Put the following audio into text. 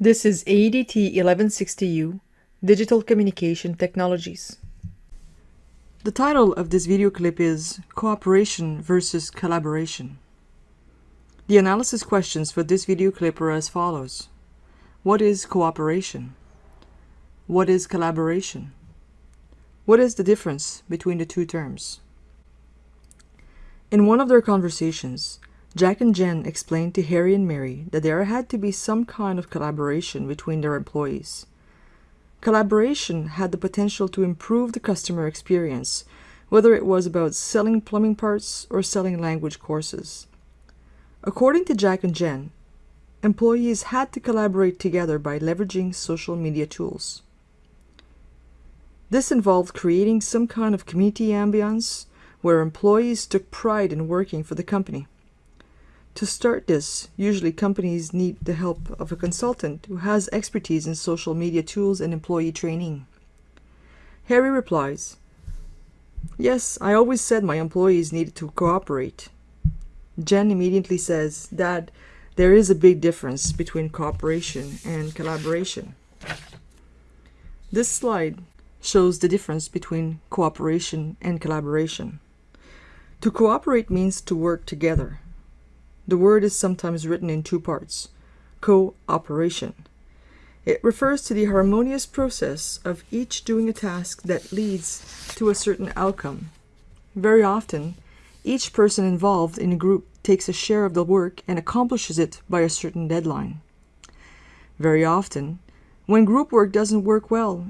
This is ADT 1160U, Digital Communication Technologies. The title of this video clip is Cooperation versus Collaboration. The analysis questions for this video clip are as follows. What is cooperation? What is collaboration? What is the difference between the two terms? In one of their conversations, Jack and Jen explained to Harry and Mary that there had to be some kind of collaboration between their employees. Collaboration had the potential to improve the customer experience, whether it was about selling plumbing parts or selling language courses. According to Jack and Jen, employees had to collaborate together by leveraging social media tools. This involved creating some kind of community ambience where employees took pride in working for the company. To start this, usually companies need the help of a consultant who has expertise in social media tools and employee training. Harry replies, Yes, I always said my employees needed to cooperate. Jen immediately says, Dad, there is a big difference between cooperation and collaboration. This slide shows the difference between cooperation and collaboration. To cooperate means to work together. The word is sometimes written in two parts, cooperation. It refers to the harmonious process of each doing a task that leads to a certain outcome. Very often, each person involved in a group takes a share of the work and accomplishes it by a certain deadline. Very often, when group work doesn't work well,